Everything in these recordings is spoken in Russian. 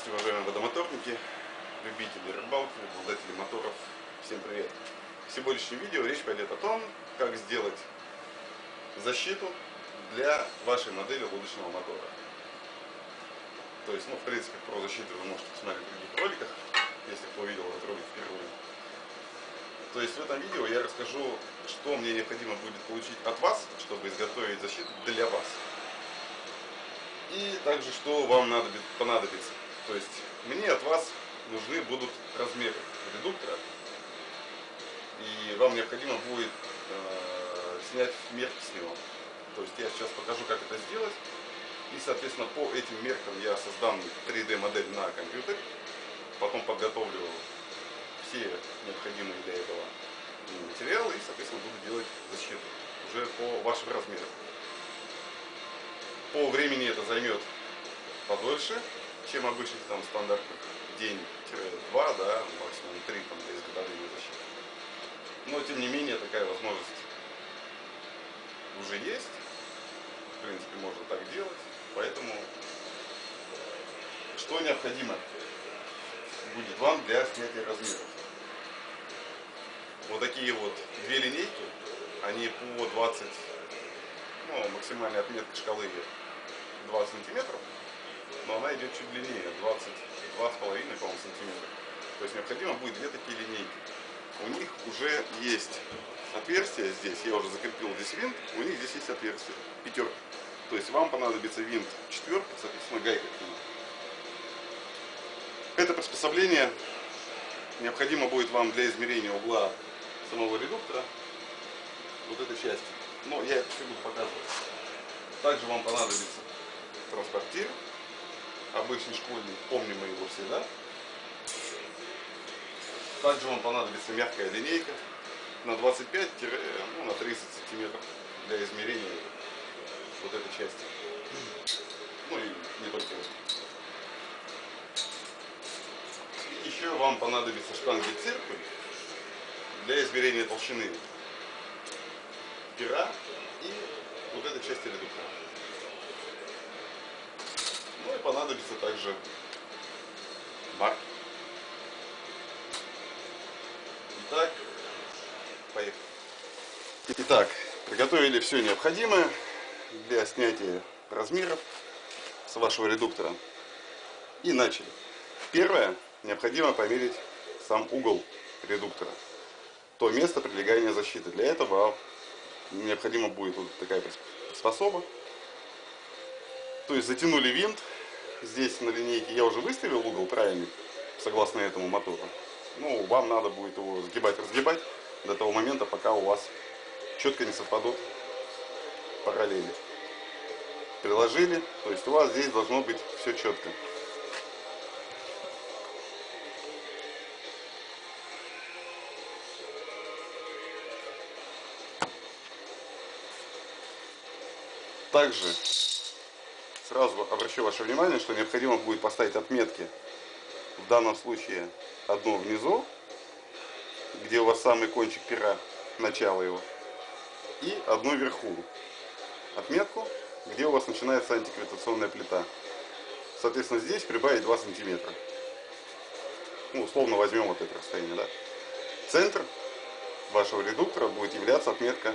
Здравствуйте, уважаемые водомоторники, любители рыбалки, обладатели моторов. Всем привет! В сегодняшнем видео речь пойдет о том, как сделать защиту для вашей модели лодочного мотора. То есть, ну, в принципе, про защиту вы можете посмотреть в других роликах, если кто увидел этот ролик впервые. То есть в этом видео я расскажу, что мне необходимо будет получить от вас, чтобы изготовить защиту для вас. И также, что вам надо, понадобится. То есть, мне от вас нужны будут размеры редуктора. И вам необходимо будет э, снять мерки с него. То есть, я сейчас покажу, как это сделать. И, соответственно, по этим меркам я создам 3D модель на компьютере. Потом подготовлю все необходимые для этого материалы и, соответственно, буду делать защиту уже по вашим размерам. По времени это займет подольше, чем обычных там стандартных день-два, да, максимум три там, для изготовления защиты. Но тем не менее такая возможность уже есть. В принципе, можно так делать. Поэтому что необходимо будет вам для снятия размеров? Вот такие вот две линейки, они по 20, ну, максимальная отметка шкалы 20 сантиметров, но она идет чуть длиннее, 22,5, по-моему, сантиметра. То есть необходимо будет две такие линейки. У них уже есть отверстие здесь, я уже закрепил здесь винт, у них здесь есть отверстие, пятерка. То есть вам понадобится винт четверка, соответственно гайка к. Это приспособление необходимо будет вам для измерения угла самого редуктора, вот этой части. Но я это все буду показывать. Также вам понадобится транспортир, обычный школьный, помним мы его всегда. Также вам понадобится мягкая линейка на 25 ну, на 30 сантиметров для измерения вот этой части. Ну и не только это. еще вам понадобится штанги циркуль для измерения толщины пера и вот этой части редуктора. Понадобится также марки. Итак, поехали. Итак, приготовили все необходимое для снятия размеров с вашего редуктора. И начали. Первое, необходимо померить сам угол редуктора. То место прилегания защиты. Для этого необходимо будет вот такая приспособа. То есть затянули винт. Здесь на линейке я уже выставил угол правильный, согласно этому мотору. Ну, вам надо будет его сгибать, разгибать до того момента, пока у вас четко не совпадут параллели. Приложили, то есть у вас здесь должно быть все четко. Также сразу обращу ваше внимание, что необходимо будет поставить отметки. В данном случае одну внизу, где у вас самый кончик пера, начало его, и одну вверху. Отметку, где у вас начинается антигравитационная плита. Соответственно, здесь прибавить 2 сантиметра. Ну, условно возьмем вот это расстояние, да. Центр вашего редуктора будет являться отметка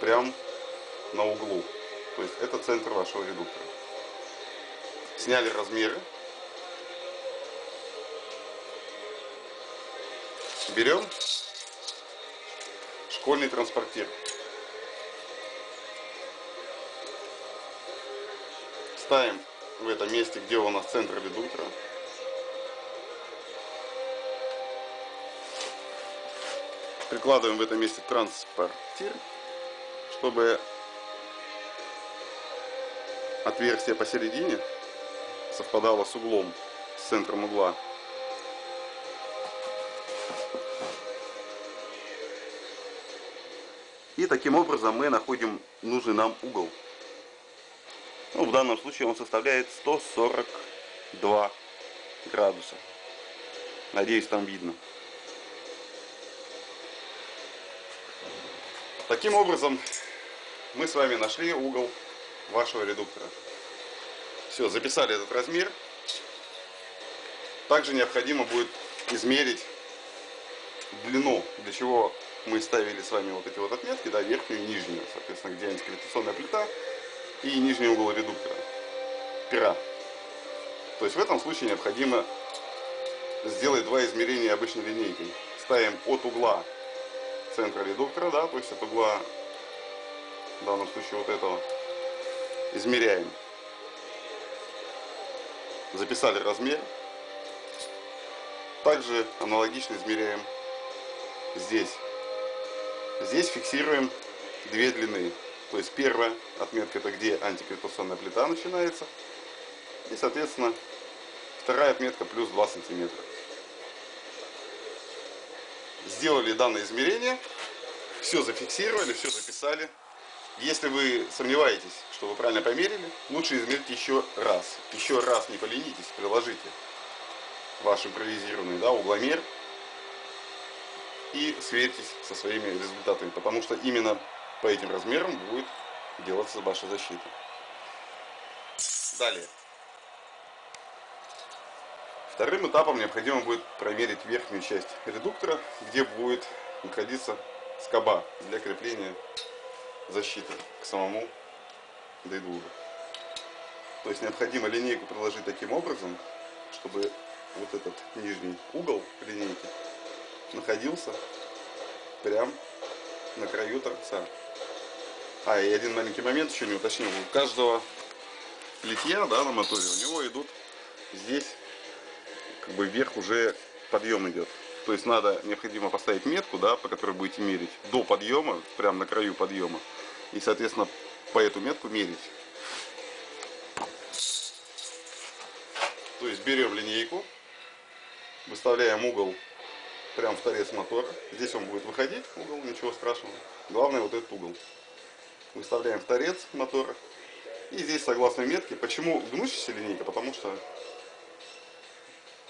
прям на углу. То есть это центр вашего редуктора. Сняли размеры. Берем школьный транспортир. Ставим в этом месте, где у нас центр редуктора. Прикладываем в этом месте транспортир, чтобы отверстие посередине совпадало с углом, с центром угла. И таким образом мы находим нужный нам угол. Ну, в данном случае он составляет 142 градуса. Надеюсь, там видно. Таким образом, мы с вами нашли угол вашего редуктора. Все, записали этот размер. Также необходимо будет измерить длину, для чего мы ставили с вами вот эти вот отметки, да, верхнюю и нижнюю, соответственно, где антигравитационная плита и нижний угол редуктора, пера. То есть в этом случае необходимо сделать два измерения обычной линейкой. Ставим от угла центра редуктора, да, то есть от угла, в данном случае вот этого, измеряем. Записали размер. Также аналогично измеряем здесь. Здесь фиксируем две длины. То есть первая отметка это где антигравитационная плита начинается. И соответственно вторая отметка плюс 2 сантиметра. Сделали данное измерение, все зафиксировали, все записали. Если вы сомневаетесь, что вы правильно померили, лучше измерить еще раз. Еще раз не поленитесь, приложите ваш импровизированный да, угломер и сверьтесь со своими результатами, потому что именно по этим размерам будет делаться ваша защита. Далее. Вторым этапом необходимо будет проверить верхнюю часть редуктора, где будет находиться скоба для крепления защиты к самому дейдуру. То есть необходимо линейку приложить таким образом, чтобы вот этот нижний угол линейки находился прям на краю торца. А, и один маленький момент еще не уточнил. У каждого литья да, на моторе у него идут здесь как бы вверх уже подъем идет. То есть надо, необходимо поставить метку, да, по которой будете мерить до подъема, прямо на краю подъема. И, соответственно, по эту метку мерить. То есть берем линейку, выставляем угол прям в торец мотора. Здесь он будет выходить, угол, ничего страшного. Главное вот этот угол. Выставляем в торец мотора. И здесь согласно метке. Почему гнущаяся линейка? Потому что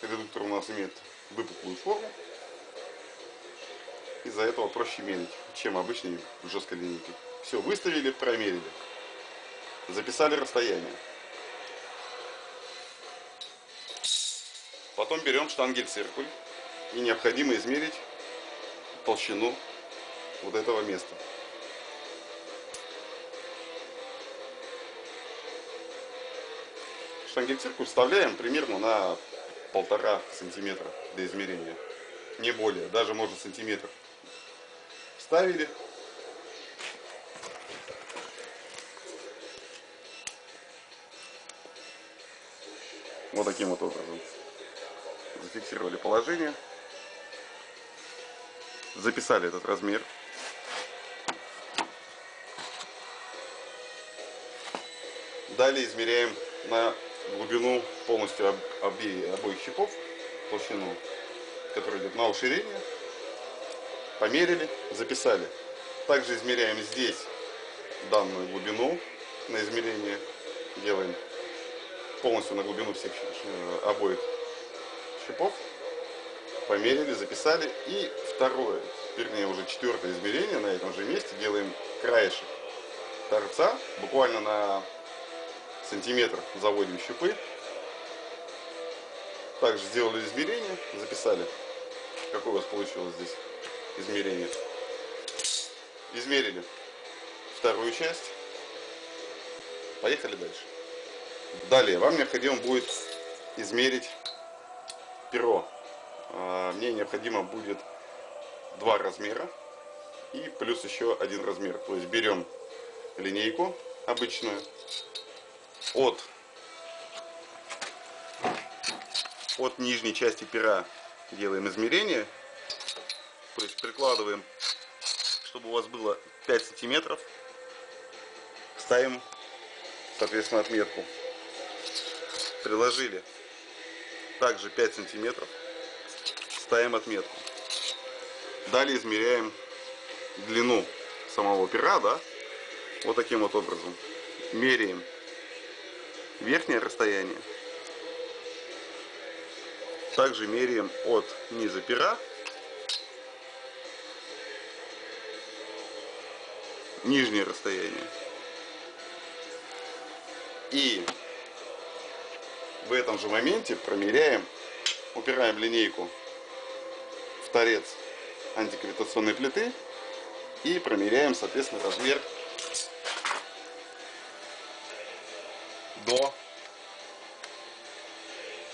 редуктор у нас имеет выпуклую форму. Из-за этого проще мерить, чем обычной жесткой линейкой. Все, выставили, промерили. Записали расстояние. Потом берем штангель-циркуль и необходимо измерить толщину вот этого места. Штангель-циркуль вставляем примерно на полтора сантиметра до измерения. Не более, даже может сантиметр. Вставили. Вот таким вот образом. Зафиксировали положение. Записали этот размер. Далее измеряем на глубину полностью об, обе, обоих щипов, толщину, которая идет на уширение. Померили, записали. Также измеряем здесь данную глубину на измерение. Делаем полностью на глубину всех э, обоих щипов. Померили, записали. И второе, вернее уже четвертое измерение на этом же месте делаем краешек торца буквально на сантиметр заводим щупы. Также сделали измерение, записали, какое у вас получилось здесь измерение. Измерили вторую часть. Поехали дальше. Далее, вам необходимо будет измерить перо. А, мне необходимо будет два размера и плюс еще один размер. То есть берем линейку обычную, от, от нижней части пера делаем измерение. То есть прикладываем, чтобы у вас было 5 сантиметров. Ставим, соответственно, отметку. Приложили. Также 5 сантиметров. Ставим отметку. Далее измеряем длину самого пера, да, вот таким вот образом. Меряем верхнее расстояние. Также меряем от низа пера нижнее расстояние. И в этом же моменте промеряем упираем линейку в торец антигравитационной плиты и промеряем, соответственно, размер до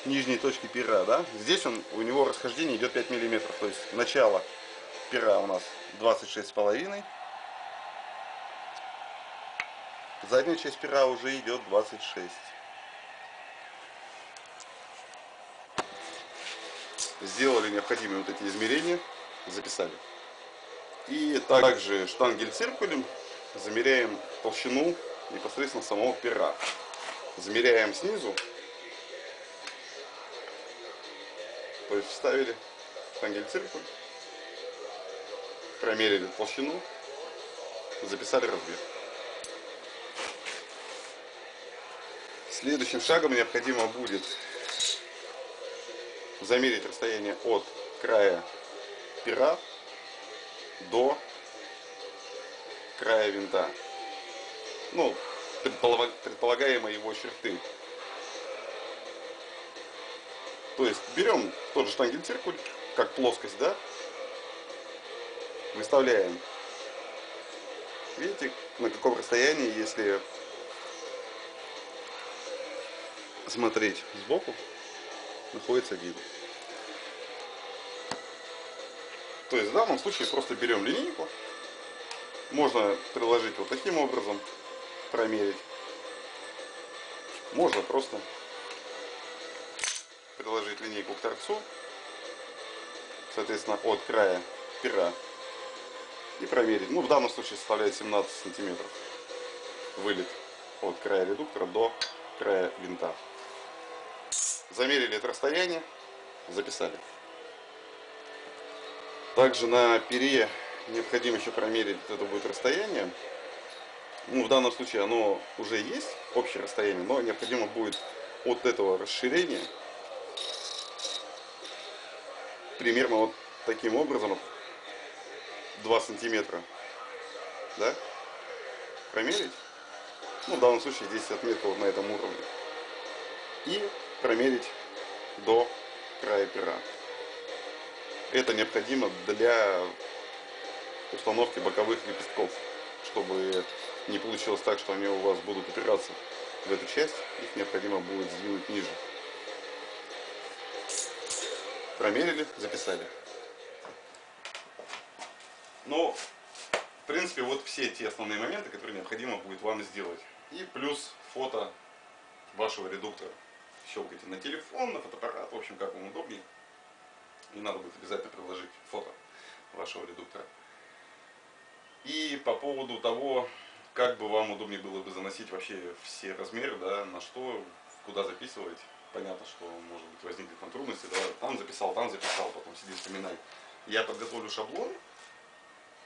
нижней точки пера, да? Здесь он, у него расхождение идет 5 миллиметров, то есть начало пера у нас 26 с половиной, задняя часть пера уже идет 26. Сделали необходимые вот эти измерения, записали. И также штангель циркулем замеряем толщину непосредственно самого пера. Замеряем снизу. То есть вставили штангель циркуль, промерили толщину, записали размер. Следующим шагом необходимо будет замерить расстояние от края пера до края винта. Ну, предполагаемой его черты. То есть берем тот же штангель-циркуль, как плоскость, да, выставляем. Видите, на каком расстоянии, если смотреть сбоку, находится гид. То есть в данном случае просто берем линейку, можно приложить вот таким образом, промерить. Можно просто приложить линейку к торцу, соответственно, от края пера и проверить. Ну, в данном случае составляет 17 сантиметров вылет от края редуктора до края винта. Замерили это расстояние, записали. Также на пере необходимо еще промерить это будет расстояние. Ну, в данном случае оно уже есть, общее расстояние, но необходимо будет от этого расширения примерно вот таким образом 2 сантиметра да, промерить. Ну, в данном случае здесь отметка вот на этом уровне. И промерить до края пера. Это необходимо для установки боковых лепестков, чтобы не получилось так, что они у вас будут упираться в эту часть, их необходимо будет сдвинуть ниже. Промерили, записали. Но, в принципе, вот все те основные моменты, которые необходимо будет вам сделать. И плюс фото вашего редуктора. Щелкайте на телефон, на фотоаппарат, в общем, как вам удобнее. И надо будет обязательно приложить фото вашего редуктора. И по поводу того, как бы вам удобнее было бы заносить вообще все размеры, да, на что, куда записывать. Понятно, что может быть возникнут там трудности, да, там записал, там записал, потом сиди вспоминай. Я подготовлю шаблон,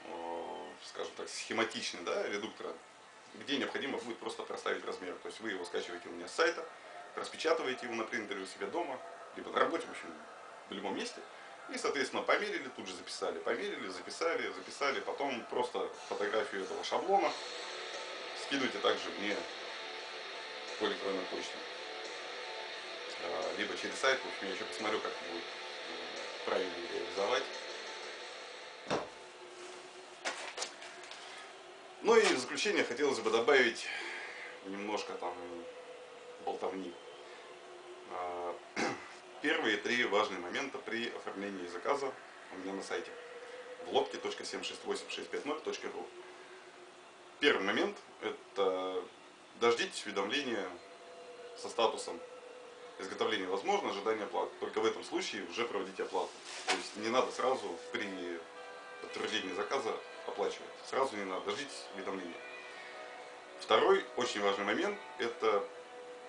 э, скажем так, схематичный, да, редуктора, где необходимо будет просто проставить размер. То есть вы его скачиваете у меня с сайта, распечатываете его на принтере у себя дома, либо на работе, в общем, в любом месте. И, соответственно, померили, тут же записали, померили, записали, записали, потом просто фотографию этого шаблона скидывайте также мне по электронной почте. А, либо через сайт, в общем, я еще посмотрю, как будет э, правильно реализовать. Ну и в заключение хотелось бы добавить немножко там болтовни. А, первые три важные момента при оформлении заказа у меня на сайте в лодке.768650.ру. Первый момент – это дождитесь уведомления со статусом изготовления возможно, ожидание оплаты. Только в этом случае уже проводите оплату. То есть не надо сразу при подтверждении заказа оплачивать. Сразу не надо, дождитесь уведомления. Второй очень важный момент – это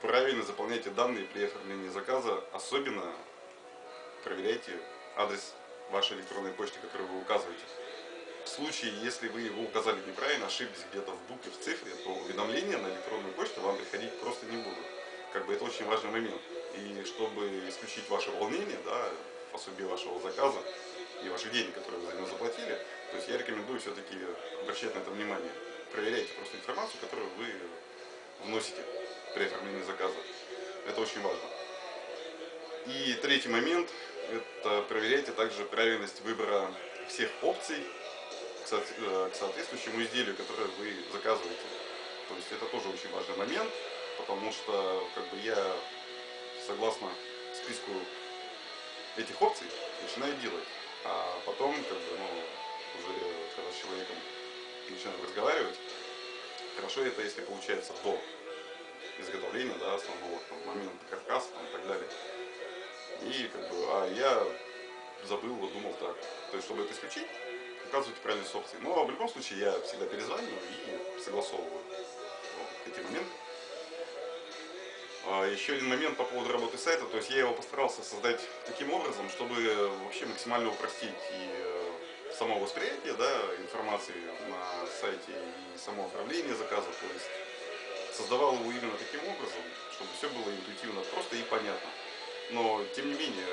правильно заполняйте данные при оформлении заказа, особенно проверяйте адрес вашей электронной почты, которую вы указываете. В случае, если вы его указали неправильно, ошиблись где-то в букве, в цифре, то уведомления на электронную почту вам приходить просто не будут. Как бы это очень важный момент. И чтобы исключить ваше волнение, да, в особе вашего заказа и ваших денег, которые вы за него заплатили, то есть я рекомендую все-таки обращать на это внимание. Проверяйте просто информацию, которую вы вносите при оформлении заказа. Это очень важно. И третий момент – это проверяйте также правильность выбора всех опций к э, соответствующему изделию, которое вы заказываете. То есть это тоже очень важный момент, потому что как бы я согласно списку этих опций начинаю делать. А потом, как бы, ну, уже когда с человеком начинаю разговаривать, хорошо это, если получается до изготовления, да, основного там, момента каркаса там, и так далее. И как бы, а я забыл, думал так. То есть, чтобы это исключить, указывайте правильные опции. Но в любом случае я всегда перезваниваю и согласовываю вот, эти моменты. А еще один момент по поводу работы сайта, то есть я его постарался создать таким образом, чтобы вообще максимально упростить и э, само восприятие да, информации на сайте и само оформление заказа, то есть создавал его именно таким образом, чтобы все было интуитивно просто и понятно. Но тем не менее,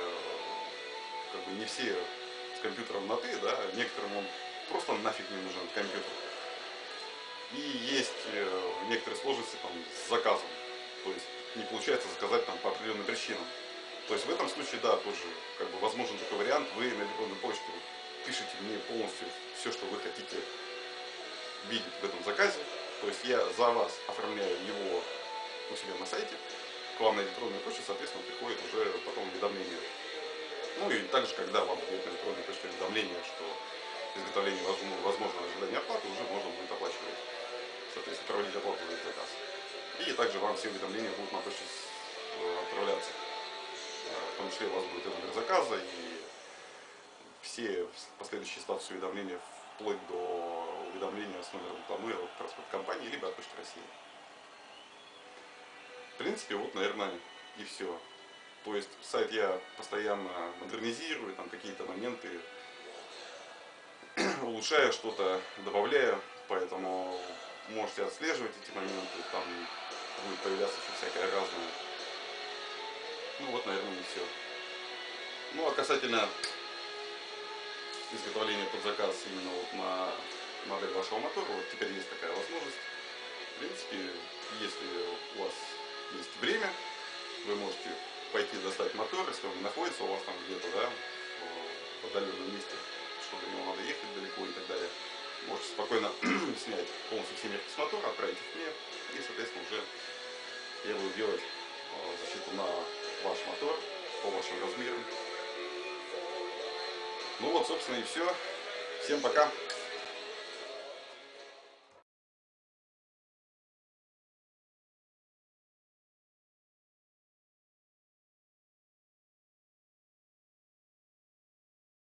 как бы не все компьютером на ты, да, некоторым он просто нафиг не нужен компьютер. И есть э, некоторые сложности там с заказом. То есть не получается заказать там по определенным причинам. То есть в этом случае, да, тоже как бы возможен такой вариант, вы на электронную почту пишите мне полностью все, что вы хотите видеть в этом заказе. То есть я за вас оформляю его у себя на сайте, к вам на электронную почту, соответственно, приходит уже потом уведомление. Ну и также, когда вам будет на электронную почту уведомление, что изготовление возможно ожидание оплаты, уже можно будет оплачивать, соответственно, проводить оплату за этот заказ. И также вам все уведомления будут на почту э, отправляться. Э, в том числе у вас будет номер заказа, и все последующие статусы уведомления вплоть до уведомления с номером рекламы от транспорт компании, либо от Почты России. В принципе, вот, наверное, и все. То есть сайт я постоянно модернизирую, там какие-то моменты улучшаю что-то, добавляю, поэтому можете отслеживать эти моменты, там будет появляться еще всякое разное. Ну вот, наверное, и все. Ну а касательно изготовления под заказ именно вот на модель вашего мотора, вот теперь есть такая возможность. В принципе, если у вас есть время, вы можете мотор, если он находится у вас там где-то, да, в отдаленном месте, чтобы до него надо ехать далеко и так далее. Можете спокойно снять полностью все мерки с мотора, отправить их мне, и, соответственно, уже я буду делать э, защиту на ваш мотор по вашим размерам. Ну вот, собственно, и все. Всем пока!